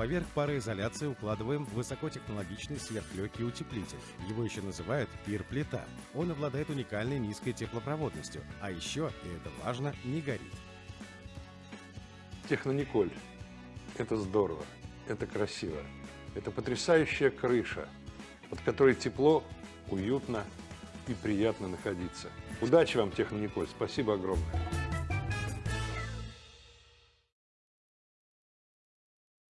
Поверх пароизоляции укладываем высокотехнологичный сверхлегкий утеплитель. Его еще называют пир-плита. Он обладает уникальной низкой теплопроводностью, а еще, и это важно, не горит. Технониколь. Это здорово, это красиво. Это потрясающая крыша, под которой тепло, уютно и приятно находиться. Удачи вам, Технониколь. Спасибо огромное.